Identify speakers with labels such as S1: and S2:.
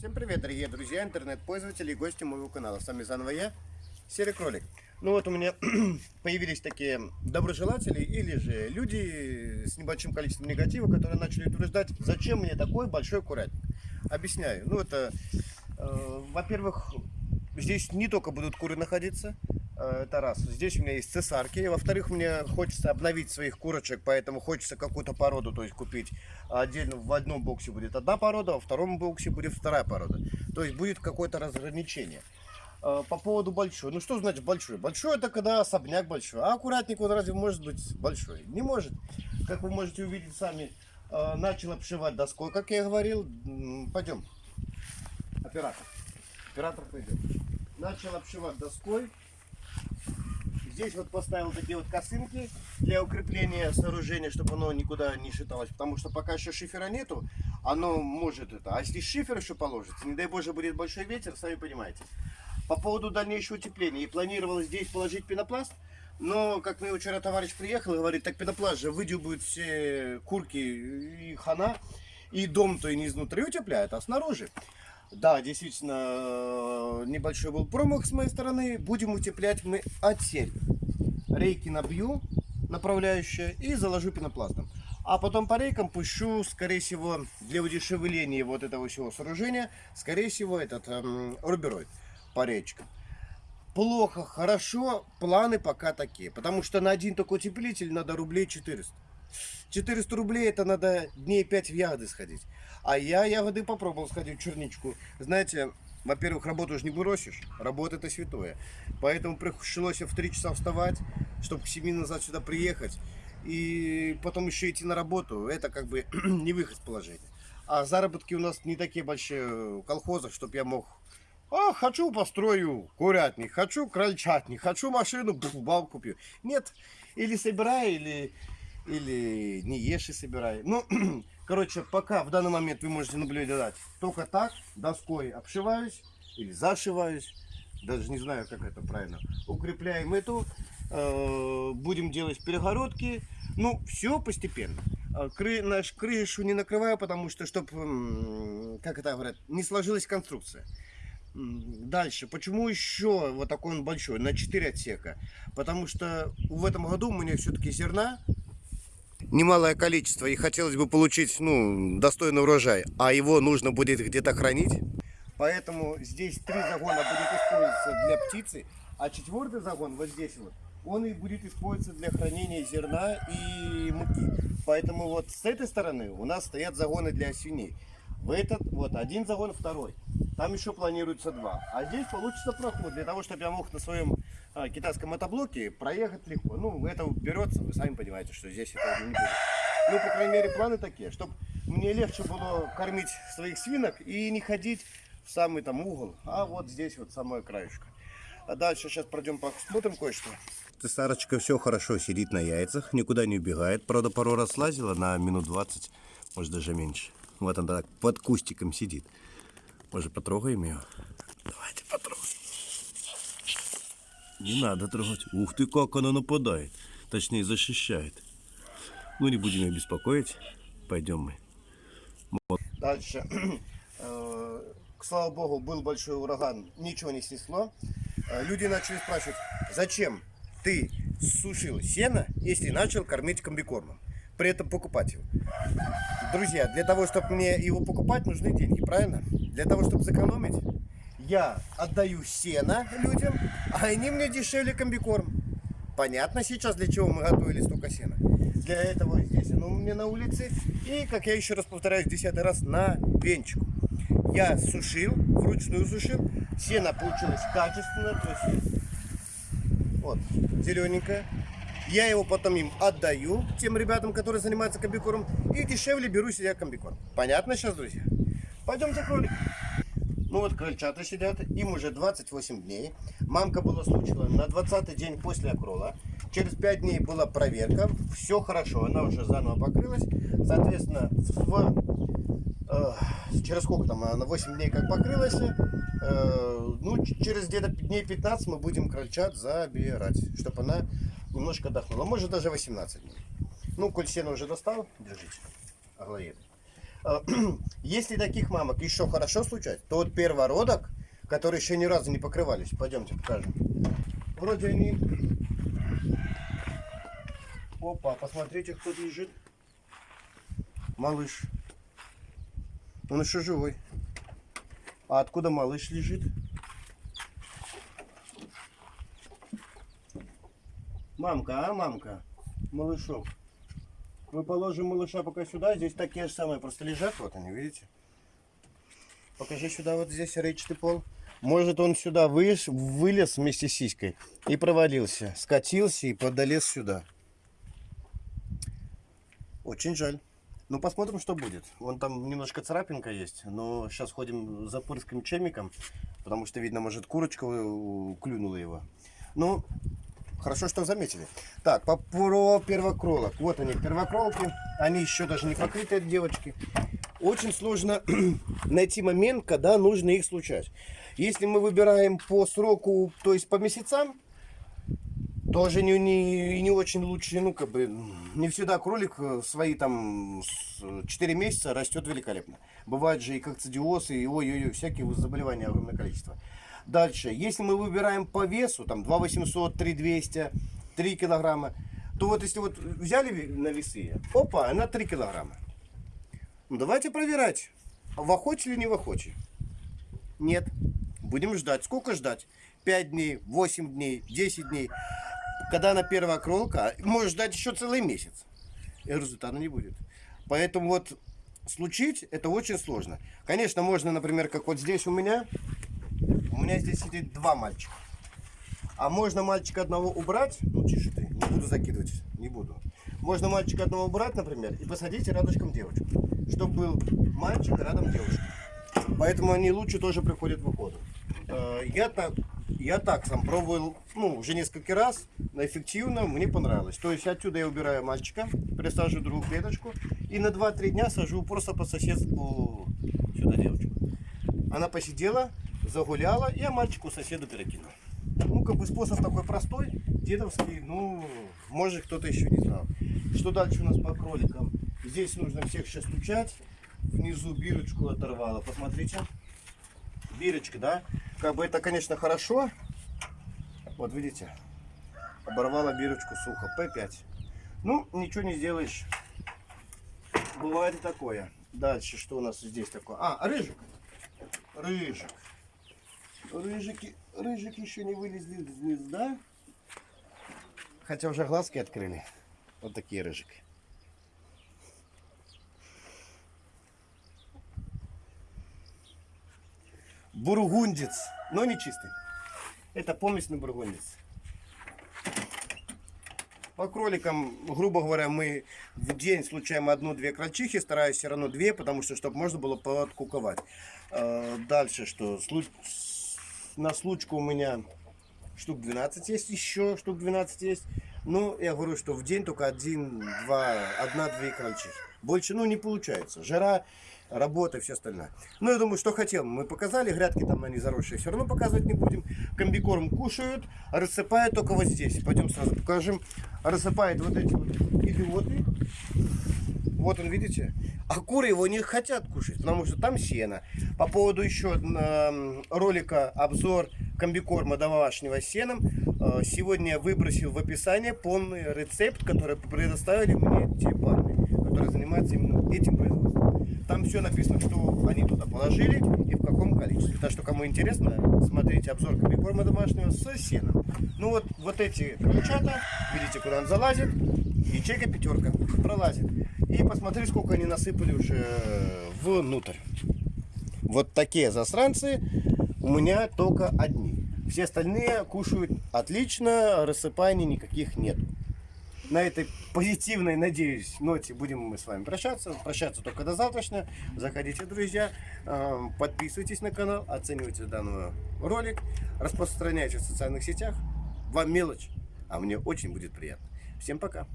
S1: Всем привет, дорогие друзья, интернет-пользователи и гости моего канала. С вами заново я, Серый Кролик. Ну вот у меня появились такие доброжелатели или же люди с небольшим количеством негатива, которые начали утверждать, зачем мне такой большой курятник. Объясняю. Ну это, э, во-первых, здесь не только будут куры находиться, это раз. Здесь у меня есть цесарки. Во-вторых, мне хочется обновить своих курочек, поэтому хочется какую-то породу, то есть купить отдельно. В одном боксе будет одна порода, во втором боксе будет вторая порода. То есть будет какое-то разграничение. Э, По поводу большой. Ну что значит большой? Большой это когда особняк большой. А аккуратник он разве может быть большой? Не может. Как вы можете увидеть сами, э, начал обшивать доской, как я говорил. Пойдем. Оператор. Оператор пойдет. Начал обшивать доской. Здесь вот поставил такие вот косынки для укрепления сооружения, чтобы оно никуда не шаталось. Потому что пока еще шифера нету, оно может это. А если шифер еще положится, не дай боже будет большой ветер, сами понимаете. По поводу дальнейшего утепления. И планировалось здесь положить пенопласт. Но, как мне вчера товарищ приехал и говорит, так пенопласт же выдюбают все курки и хана. И дом-то и не изнутри утепляют, а снаружи. Да, действительно, небольшой был промах с моей стороны. Будем утеплять мы отсель. Рейки набью, направляющие, и заложу пенопластом. А потом по рейкам пущу, скорее всего, для удешевления вот этого всего сооружения, скорее всего, этот эм, рубероид по речкам. Плохо, хорошо, планы пока такие. Потому что на один только утеплитель надо рублей 400. 400 рублей это надо дней 5 в ягоды сходить. А я ягоды попробовал сходить в черничку. Знаете, во-первых, работу же не бросишь. Работа это святое. Поэтому пришлось в 3 часа вставать, чтобы к 7 назад сюда приехать. И потом еще идти на работу. Это как бы не выход из положения. А заработки у нас не такие большие в колхозах, чтобы я мог а, хочу построю курятник, хочу крольчатник, хочу машину, пф, баб купил. Нет, или собирай, или, или не ешь и собирай. Ну, короче, пока в данный момент вы можете наблюдать только так, доской обшиваюсь или зашиваюсь, даже не знаю, как это правильно. Укрепляем эту, э, будем делать перегородки, ну, все постепенно. А Кры, наш крышу не накрываю, потому что, чтобы, как это говорят, не сложилась конструкция. Дальше, почему еще вот такой он большой, на 4 отсека? Потому что в этом году у меня все-таки зерна немалое количество, и хотелось бы получить ну, достойный урожай, а его нужно будет где-то хранить. Поэтому здесь три загона будет использоваться для птицы, а четвертый загон вот здесь вот, он и будет использоваться для хранения зерна и муки. Поэтому вот с этой стороны у нас стоят загоны для свиней. В этот вот один загон, второй. Там еще планируется два. А здесь получится проход для того, чтобы я мог на своем китайском мотоблоке проехать легко. Ну, это берется, вы сами понимаете, что здесь это не будет. Ну, по крайней мере, планы такие, чтобы мне легче было кормить своих свинок и не ходить в самый там угол, а вот здесь вот самое краешко. А дальше сейчас пройдем посмотрим кое-что. Цесарочка все хорошо сидит на яйцах, никуда не убегает. Правда, пару раз лазила на минут 20, может даже меньше. Вот она так под кустиком сидит. Может, потрогаем ее? Давайте. Не надо трогать. Ух ты, как она нападает. Точнее, защищает. Ну, не будем ее беспокоить. Пойдем мы. Вот. Дальше. Э, слава богу, был большой ураган. Ничего не снесло. Э, Люди начали спрашивать, зачем ты сушил сено, если начал кормить комбикормом? При этом покупать его. Друзья, для того, чтобы мне его покупать, нужны деньги, правильно? Для того, чтобы сэкономить, я отдаю сено людям, а они мне дешевле комбикорм. Понятно сейчас, для чего мы готовили столько сена? Для этого здесь оно у меня на улице. И, как я еще раз повторяюсь, десятый раз, на пенчику. Я сушил, вручную сушил. Сено получилось качественно, то есть вот, зелененькое. Я его потом им отдаю, тем ребятам, которые занимаются комбикормом, и дешевле беру себе комбикорм. Понятно сейчас, друзья? Пойдемте кролик. Ну вот крольчата сидят, им уже 28 дней. Мамка была случила на 20 день после окрола. Через 5 дней была проверка, все хорошо, она уже заново покрылась. Соответственно, в, э, через сколько там, она 8 дней как покрылась, э, ну через где-то дней 15 мы будем крольчат забирать, чтобы она немножко отдохнула. Может даже 18 дней. Ну, коль уже достал, держите, оглоед. Э, если таких мамок еще хорошо случать, то вот первородок, которые еще ни разу не покрывались, пойдемте покажем. Вроде они... Опа, посмотрите, кто лежит. Малыш. Он еще живой. А откуда малыш лежит? Мамка, а, мамка? Малышок. Мы положим малыша пока сюда. Здесь такие же самые просто лежат. Вот они, видите? Покажи сюда, вот здесь речный пол. Может он сюда выш, вылез вместе с сиськой и провалился. Скатился и подолез сюда. Очень жаль. Ну, посмотрим, что будет. Вон там немножко царапинка есть, но сейчас ходим за пырским чемиком, потому что, видно, может, курочка э, клюнула его. Ну, Хорошо, что заметили. Так, по, про первокролок. Вот они, первокролки. Они еще даже не покрытые, девочки. Очень сложно найти момент, когда нужно их случать. Если мы выбираем по сроку, то есть по месяцам, тоже не, не, не очень лучше, ну, как бы, не всегда кролик в свои там 4 месяца растет великолепно. Бывают же и кокцидиоз, и ой-ой-ой, всякие заболевания огромное количество. Дальше, если мы выбираем по весу, там 2 800, 3 200, 3 килограмма, то вот если вот взяли на весы, опа, она 3 килограмма. Ну давайте проверять, в охоте или не в охоте. Нет. Будем ждать. Сколько ждать? 5 дней, 8 дней, 10 дней. Когда она первая кролка, может ждать еще целый месяц. И результата не будет. Поэтому вот случить это очень сложно. Конечно, можно, например, как вот здесь у меня, у меня здесь сидит два мальчика. А можно мальчика одного убрать, ну тише ты, не буду закидывать, не буду. Можно мальчика одного убрать, например, и посадить рядышком девочку, чтобы был мальчик рядом девушка. Поэтому они лучше тоже приходят в охоту. Э, я так, я так сам пробовал, ну, уже несколько раз, но эффективно, мне понравилось. То есть отсюда я убираю мальчика, присаживаю другую клеточку и на 2-3 дня сажу просто по соседству сюда девочку. Она посидела, загуляла, и я мальчику соседу перекинул. Ну, как бы способ такой простой, дедовский, ну, может кто-то еще не знал. Что дальше у нас по кроликам? Здесь нужно всех сейчас стучать. Внизу бирочку оторвала, посмотрите. Бирочка, да? Как бы это, конечно, хорошо. Вот, видите, оборвала бирочку сухо. П5. Ну, ничего не сделаешь. Бывает и такое. Дальше, что у нас здесь такое? А, рыжик. Рыжик. Рыжики, рыжики еще не вылезли из гнезда. Хотя уже глазки открыли. Вот такие рыжики. Бургундец, но не чистый. Это помесный бургундец. По кроликам, грубо говоря, мы в день случаем одну-две крольчихи, стараюсь все равно две, потому что, чтобы можно было подкуковать. А, дальше что? На случку у меня штук 12 есть еще, штук 12 есть. Ну, я говорю, что в день только один, два, одна-две крольчихи. Больше, ну, не получается. Жара, работа и все остальное. Ну, я думаю, что хотел, мы показали. Грядки там они заросшие, все равно показывать не будем. Комбикорм кушают, рассыпают только вот здесь. Пойдем сразу покажем. Рассыпает вот эти вот идиоты. Вот он, видите? А куры его не хотят кушать, потому что там сено. По поводу еще э, ролика обзор комбикорма домашнего сеном. Э, сегодня я выбросил в описание полный рецепт, который предоставили мне те парни, которые занимаются именно этим производством. Там все написано, что они туда положили и в каком количестве. Так что, кому интересно, смотрите обзор комбикорма домашнего с сеном. Ну вот, вот эти крольчата, видите, куда он залазит, ячейка пятерка пролазит. И посмотри, сколько они насыпали уже внутрь. Вот такие засранцы у меня только одни. Все остальные кушают отлично, рассыпаний никаких нет. На этой позитивной, надеюсь, ноте будем мы с вами прощаться. Прощаться только до завтрашнего. Заходите, друзья, э, подписывайтесь на канал, оценивайте данный ролик, распространяйте в социальных сетях. Вам мелочь, а мне очень будет приятно. Всем пока!